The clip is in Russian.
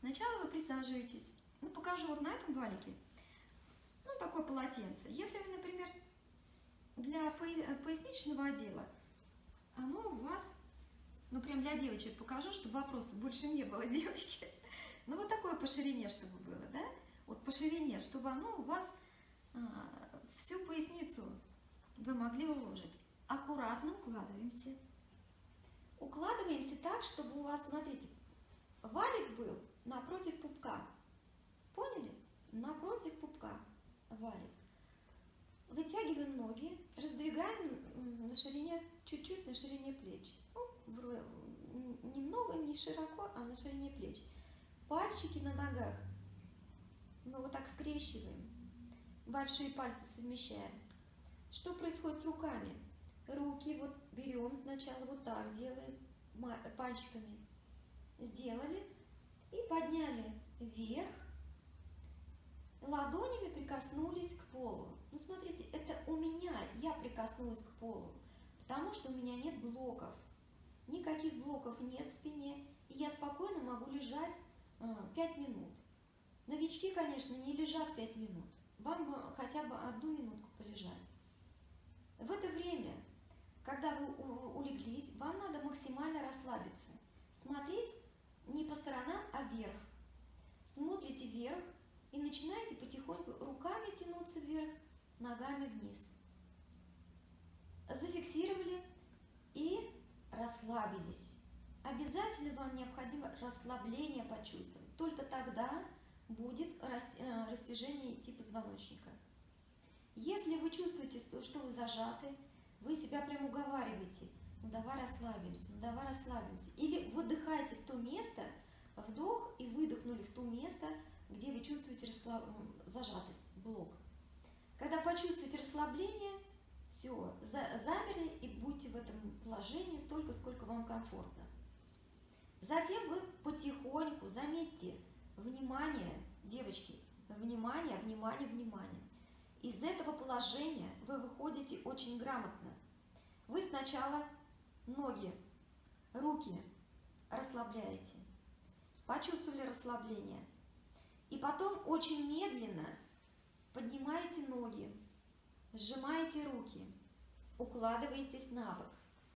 Сначала вы присаживаетесь. Ну, покажу вот на этом валике. Ну, такое полотенце. Если вы, например, для поясничного отдела, оно у вас, ну, прям для девочек покажу, чтобы вопросов больше не было, девочки. Ну, вот такое по ширине, чтобы было, да? Вот по ширине, чтобы оно у вас а, всю поясницу вы могли уложить. Аккуратно укладываемся. Укладываемся так, чтобы у вас, смотрите, валик был напротив пупка. Поняли? Напротив пупка валик. Вытягиваем ноги, раздвигаем на ширине, чуть-чуть на ширине плеч. Ну, немного, не широко, а на ширине плеч. Пальчики на ногах мы вот так скрещиваем. Большие пальцы совмещаем. Что происходит с руками? Руки вот берем сначала вот так делаем, пальчиками. Подняли вверх. Ладонями прикоснулись к полу. Ну, смотрите, это у меня, я прикоснулась к полу, потому что у меня нет блоков. Никаких блоков нет в спине, и я спокойно могу лежать а, 5 минут. Новички, конечно, не лежат 5 минут. Вам бы хотя бы одну минутку полежать. В это время, когда вы улеглись, вам надо максимально расслабиться. Смотреть не по сторонам, а вверх. Смотрите вверх и начинаете потихоньку руками тянуться вверх, ногами вниз. Зафиксировали и расслабились. Обязательно вам необходимо расслабление почувствовать. Только тогда будет э, растяжение идти позвоночника. Если вы чувствуете, что вы зажаты, вы себя прям уговариваете, ну давай расслабимся, ну давай расслабимся. Или выдыхайте в то место, вдох и выдохнули в то место, где вы чувствуете расслаб... зажатость, блок. Когда почувствуете расслабление, все, замерли и будьте в этом положении столько, сколько вам комфортно. Затем вы потихоньку, заметьте, внимание, девочки, внимание, внимание, внимание. Из этого положения вы выходите очень грамотно. Вы сначала ноги, руки расслабляете, почувствовали расслабление. И потом очень медленно поднимаете ноги, сжимаете руки, укладываетесь на бок.